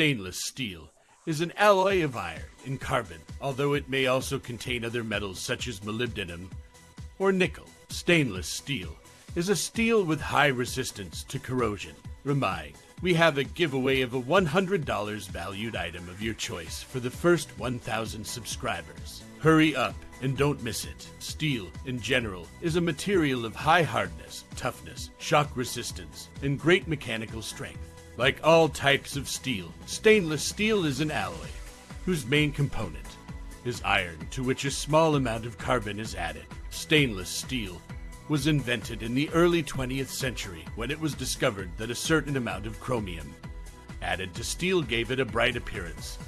Stainless steel is an alloy of iron and carbon, although it may also contain other metals such as molybdenum or nickel. Stainless steel is a steel with high resistance to corrosion. Remind, we have a giveaway of a $100 valued item of your choice for the first 1,000 subscribers. Hurry up and don't miss it. Steel, in general, is a material of high hardness, toughness, shock resistance, and great mechanical strength. Like all types of steel, stainless steel is an alloy whose main component is iron, to which a small amount of carbon is added. Stainless steel was invented in the early 20th century when it was discovered that a certain amount of chromium added to steel gave it a bright appearance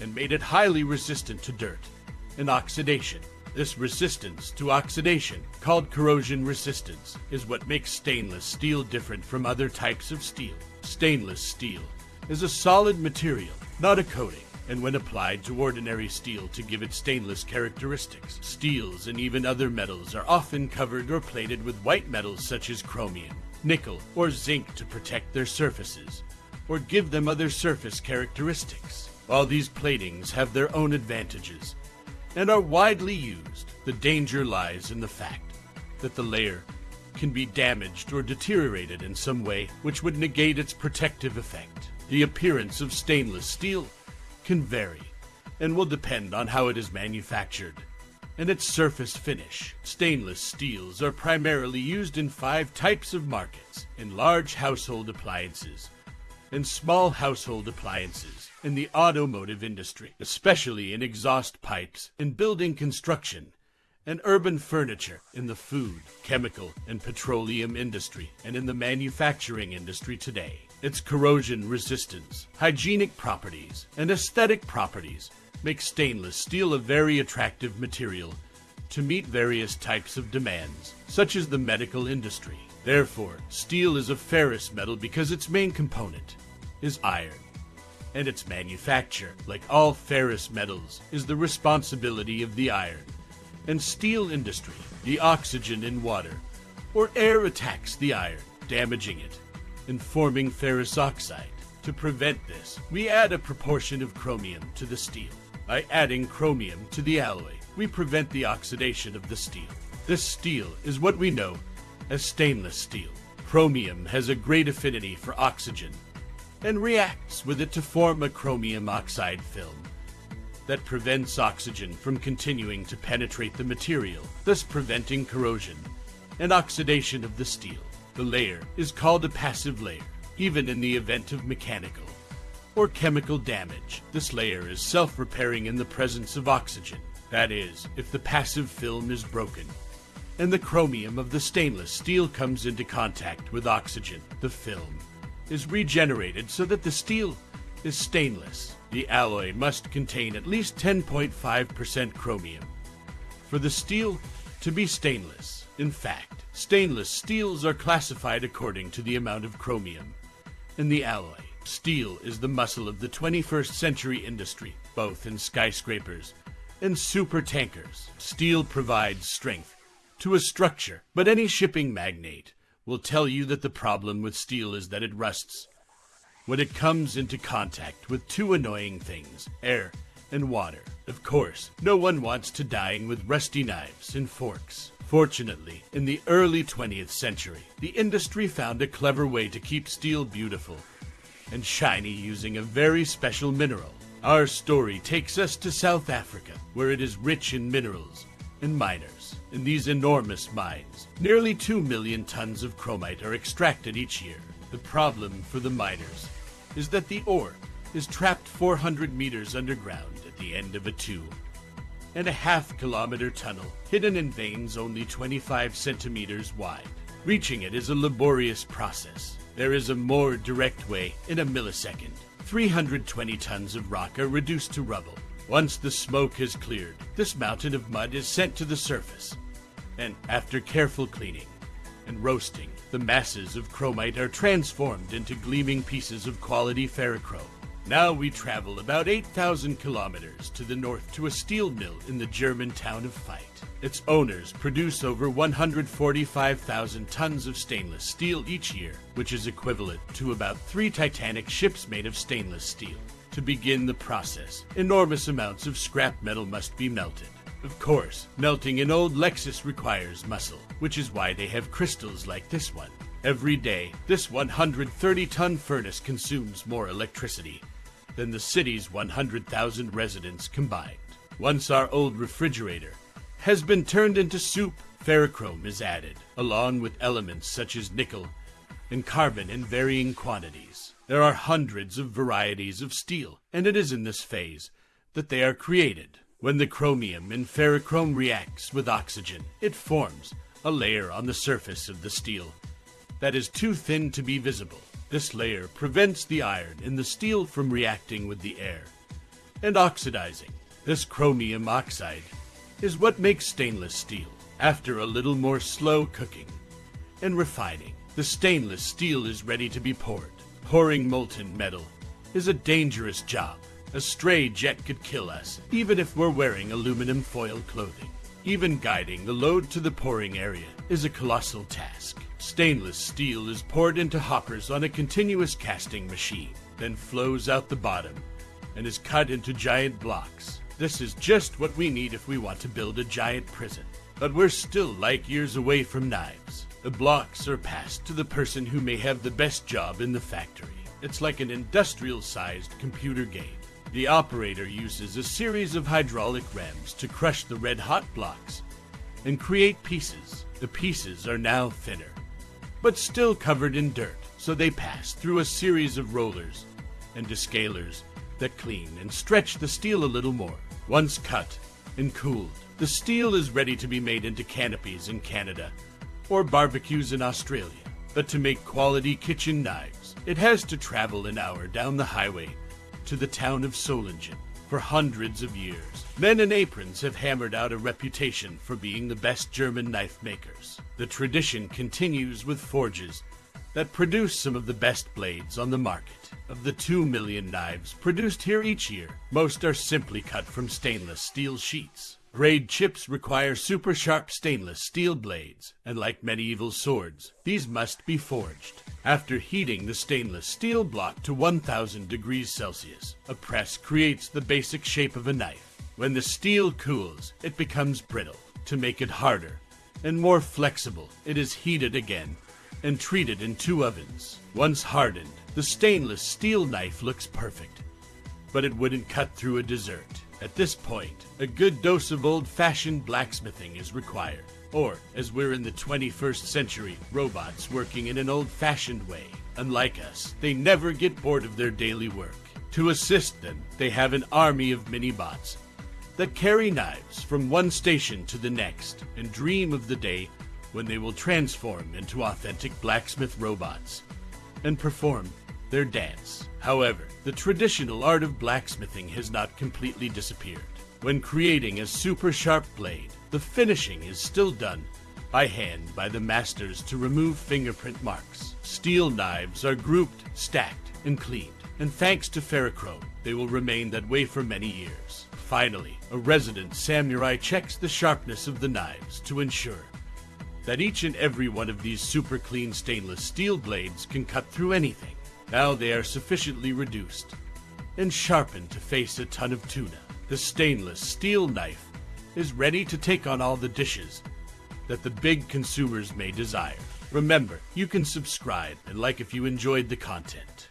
and made it highly resistant to dirt and oxidation. This resistance to oxidation, called corrosion resistance, is what makes stainless steel different from other types of steel. Stainless steel is a solid material, not a coating, and when applied to ordinary steel to give it stainless characteristics, steels and even other metals are often covered or plated with white metals such as chromium, nickel, or zinc to protect their surfaces, or give them other surface characteristics. While these platings have their own advantages, and are widely used, the danger lies in the fact that the layer can be damaged or deteriorated in some way which would negate its protective effect. The appearance of stainless steel can vary and will depend on how it is manufactured and its surface finish. Stainless steels are primarily used in five types of markets in large household appliances and small household appliances in the automotive industry, especially in exhaust pipes, in building construction, and urban furniture, in the food, chemical, and petroleum industry, and in the manufacturing industry today. Its corrosion resistance, hygienic properties, and aesthetic properties make stainless steel a very attractive material to meet various types of demands, such as the medical industry. Therefore, steel is a ferrous metal because its main component is iron and its manufacture, like all ferrous metals, is the responsibility of the iron and steel industry. The oxygen in water or air attacks the iron, damaging it and forming ferrous oxide. To prevent this, we add a proportion of chromium to the steel. By adding chromium to the alloy, we prevent the oxidation of the steel. This steel is what we know as stainless steel. Chromium has a great affinity for oxygen and reacts with it to form a chromium oxide film that prevents oxygen from continuing to penetrate the material, thus preventing corrosion and oxidation of the steel. The layer is called a passive layer, even in the event of mechanical or chemical damage. This layer is self-repairing in the presence of oxygen. That is, if the passive film is broken and the chromium of the stainless steel comes into contact with oxygen, the film is regenerated so that the steel is stainless. The alloy must contain at least 10.5% chromium for the steel to be stainless. In fact, stainless steels are classified according to the amount of chromium in the alloy. Steel is the muscle of the 21st century industry, both in skyscrapers and super tankers. Steel provides strength to a structure, but any shipping magnate will tell you that the problem with steel is that it rusts when it comes into contact with two annoying things air and water. Of course, no one wants to dine with rusty knives and forks. Fortunately, in the early 20th century, the industry found a clever way to keep steel beautiful and shiny using a very special mineral. Our story takes us to South Africa, where it is rich in minerals and miners. In these enormous mines, nearly 2 million tons of chromite are extracted each year. The problem for the miners is that the ore is trapped 400 meters underground at the end of a two and a half kilometer tunnel hidden in veins only 25 centimeters wide. Reaching it is a laborious process. There is a more direct way in a millisecond. 320 tons of rock are reduced to rubble. Once the smoke has cleared, this mountain of mud is sent to the surface. And after careful cleaning and roasting, the masses of chromite are transformed into gleaming pieces of quality ferrochrome. Now we travel about 8,000 kilometers to the north to a steel mill in the German town of Fight. Its owners produce over 145,000 tons of stainless steel each year, which is equivalent to about three Titanic ships made of stainless steel. To begin the process, enormous amounts of scrap metal must be melted. Of course, melting an old Lexus requires muscle, which is why they have crystals like this one. Every day, this 130 ton furnace consumes more electricity than the city's 100,000 residents combined. Once our old refrigerator has been turned into soup, ferrochrome is added, along with elements such as nickel and carbon in varying quantities. There are hundreds of varieties of steel, and it is in this phase that they are created. When the chromium in ferrochrome reacts with oxygen, it forms a layer on the surface of the steel that is too thin to be visible. This layer prevents the iron in the steel from reacting with the air and oxidizing. This chromium oxide is what makes stainless steel. After a little more slow cooking and refining, the stainless steel is ready to be poured. Pouring molten metal is a dangerous job. A stray jet could kill us, even if we're wearing aluminum foil clothing. Even guiding the load to the pouring area is a colossal task. Stainless steel is poured into hoppers on a continuous casting machine, then flows out the bottom and is cut into giant blocks. This is just what we need if we want to build a giant prison. But we're still light years away from knives. The blocks are passed to the person who may have the best job in the factory. It's like an industrial sized computer game. The operator uses a series of hydraulic rams to crush the red hot blocks and create pieces. The pieces are now thinner, but still covered in dirt, so they pass through a series of rollers and descalers that clean and stretch the steel a little more. Once cut and cooled, the steel is ready to be made into canopies in Canada or barbecues in Australia. But to make quality kitchen knives, it has to travel an hour down the highway to the town of Solingen. For hundreds of years, men in aprons have hammered out a reputation for being the best German knife makers. The tradition continues with forges that produce some of the best blades on the market. Of the 2 million knives produced here each year, most are simply cut from stainless steel sheets. Grade chips require super sharp stainless steel blades, and like medieval swords, these must be forged. After heating the stainless steel block to 1000 degrees Celsius, a press creates the basic shape of a knife. When the steel cools, it becomes brittle. To make it harder and more flexible, it is heated again and treated in two ovens. Once hardened, the stainless steel knife looks perfect, but it wouldn't cut through a dessert. At this point, a good dose of old fashioned blacksmithing is required. Or, as we're in the 21st century, robots working in an old fashioned way. Unlike us, they never get bored of their daily work. To assist them, they have an army of mini bots that carry knives from one station to the next and dream of the day when they will transform into authentic blacksmith robots and perform their dance. However, the traditional art of blacksmithing has not completely disappeared. When creating a super sharp blade, the finishing is still done by hand by the masters to remove fingerprint marks. Steel knives are grouped, stacked, and cleaned, and thanks to ferrochrome, they will remain that way for many years. Finally, a resident samurai checks the sharpness of the knives to ensure that each and every one of these super clean stainless steel blades can cut through anything. Now they are sufficiently reduced and sharpened to face a ton of tuna. The stainless steel knife is ready to take on all the dishes that the big consumers may desire. Remember, you can subscribe and like if you enjoyed the content.